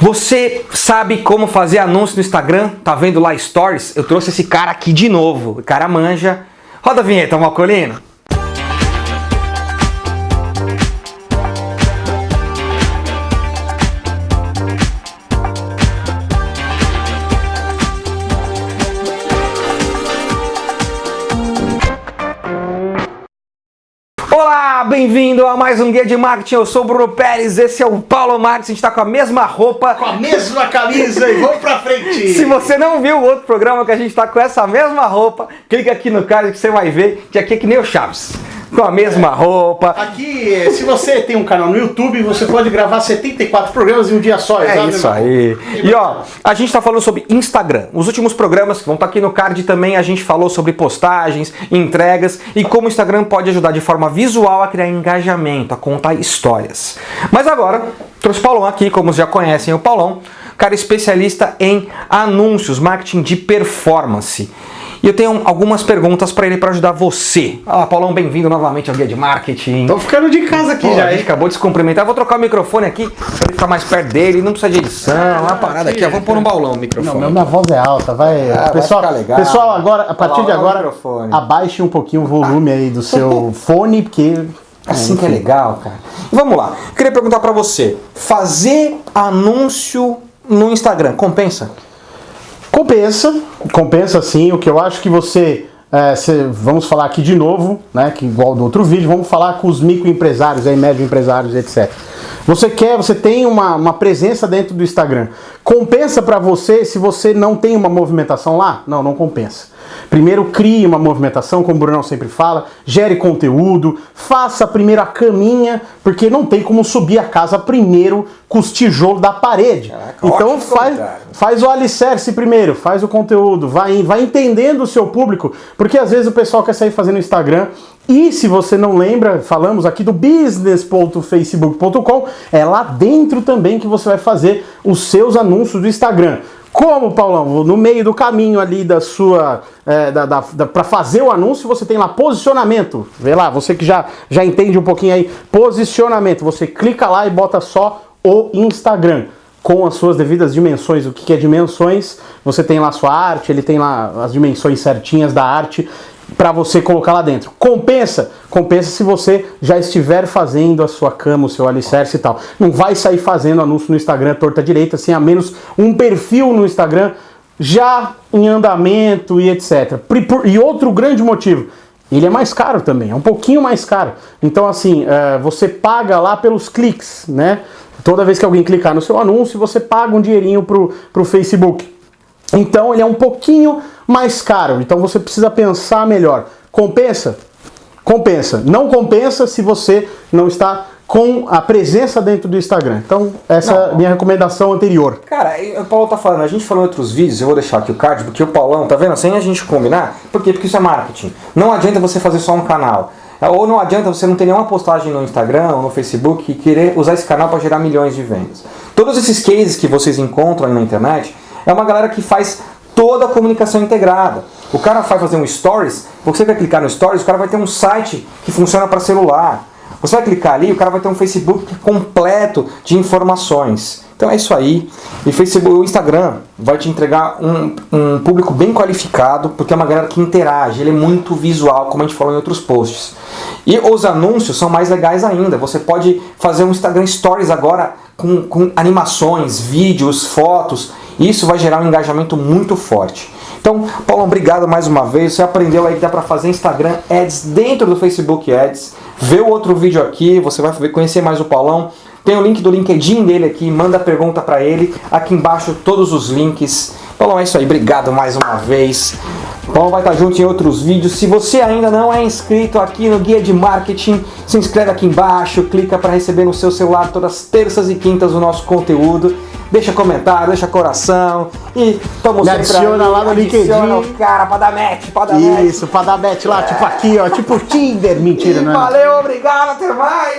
Você sabe como fazer anúncio no Instagram? Tá vendo lá stories? Eu trouxe esse cara aqui de novo. O cara manja. Roda a vinheta, Malcolino. Bem-vindo a mais um Guia de Marketing. Eu sou o Bruno Pérez, esse é o Paulo Marques. A gente tá com a mesma roupa. Com a mesma camisa e vamos pra frente! Se você não viu o outro programa que a gente tá com essa mesma roupa, clica aqui no card que você vai ver que aqui é que nem o Chaves com a mesma é. roupa. Aqui, se você tem um canal no YouTube, você pode gravar 74 programas em um dia só. É isso aí. E ó, a gente está falando sobre Instagram. Os últimos programas que vão estar tá aqui no card também, a gente falou sobre postagens, entregas e como o Instagram pode ajudar de forma visual a criar engajamento, a contar histórias. Mas agora, trouxe o Paulão aqui, como já conhecem o Paulão, cara especialista em anúncios, marketing de performance. E eu tenho algumas perguntas para ele para ajudar você. Ah, Paulão, bem-vindo novamente ao Guia de Marketing. Tô ficando de casa aqui Pô, já, A gente acabou de se cumprimentar. Vou trocar o microfone aqui para ele ficar mais perto dele. Não precisa de edição. Ah, uma parada aqui. Vamos pôr no baulão o microfone. Não, minha voz é alta. Vai. Ah, pessoal, vai legal. pessoal, agora, a partir de agora, abaixe um pouquinho o volume aí do seu fone, porque Assim que é legal, cara. Vamos lá. Queria perguntar para você: fazer anúncio no Instagram compensa? Compensa, compensa sim. O que eu acho que você, é, você, vamos falar aqui de novo, né, que igual do outro vídeo, vamos falar com os microempresários, aí, médio empresários, etc. Você quer, você tem uma, uma presença dentro do Instagram. Compensa para você se você não tem uma movimentação lá? Não, não compensa. Primeiro crie uma movimentação, como o Brunão sempre fala, gere conteúdo, faça primeiro a caminha, porque não tem como subir a casa primeiro com os tijolos da parede. Caraca, então faz, faz o alicerce primeiro, faz o conteúdo, vai, vai entendendo o seu público, porque às vezes o pessoal quer sair fazendo Instagram e se você não lembra, falamos aqui do business.facebook.com, é lá dentro também que você vai fazer os seus anúncios do Instagram. Como, Paulão? No meio do caminho ali da sua. É, da, da, da para fazer o anúncio, você tem lá posicionamento. Vê lá, você que já, já entende um pouquinho aí. Posicionamento. Você clica lá e bota só o Instagram. Com as suas devidas dimensões. O que é dimensões? Você tem lá sua arte, ele tem lá as dimensões certinhas da arte para você colocar lá dentro. Compensa? Compensa se você já estiver fazendo a sua cama, o seu alicerce e tal. Não vai sair fazendo anúncio no Instagram torta direita, sem a menos um perfil no Instagram já em andamento e etc. E outro grande motivo, ele é mais caro também, é um pouquinho mais caro. Então assim, é, você paga lá pelos cliques, né? Toda vez que alguém clicar no seu anúncio, você paga um dinheirinho pro, pro Facebook. Então ele é um pouquinho mais caro, então você precisa pensar melhor. Compensa? Compensa. Não compensa se você não está com a presença dentro do Instagram. Então, essa não, é a minha recomendação anterior. Cara, o Paulo tá falando, a gente falou em outros vídeos, eu vou deixar aqui o card, porque o Paulão, tá vendo? Sem a gente combinar, por quê? Porque isso é marketing. Não adianta você fazer só um canal. Ou não adianta você não ter nenhuma postagem no Instagram ou no Facebook e querer usar esse canal para gerar milhões de vendas. Todos esses cases que vocês encontram aí na internet, é uma galera que faz toda a comunicação integrada. O cara vai fazer um stories, você vai clicar no stories, o cara vai ter um site que funciona para celular. Você vai clicar ali, o cara vai ter um Facebook completo de informações. Então é isso aí. E Facebook, o Instagram vai te entregar um, um público bem qualificado, porque é uma galera que interage, ele é muito visual, como a gente falou em outros posts. E os anúncios são mais legais ainda. Você pode fazer um Instagram Stories agora com, com animações, vídeos, fotos. Isso vai gerar um engajamento muito forte. Então, Paulo, obrigado mais uma vez. Você aprendeu aí que dá para fazer Instagram Ads dentro do Facebook Ads. Vê o outro vídeo aqui, você vai conhecer mais o Paulão. Tem o link do LinkedIn dele aqui, manda pergunta para ele. Aqui embaixo todos os links. Paulão, é isso aí. Obrigado mais uma vez. Paulo vai estar junto em outros vídeos. Se você ainda não é inscrito aqui no Guia de Marketing, se inscreve aqui embaixo, clica para receber no seu celular todas as terças e quintas o nosso conteúdo deixa comentário, deixa coração e tamo Me adiciona aí, lá no LinkedIn. cara pra dar match, pra dar Isso, match. pra dar match lá, é. tipo aqui, ó, tipo Tinder. Mentira, e não é? Valeu, obrigado, até mais.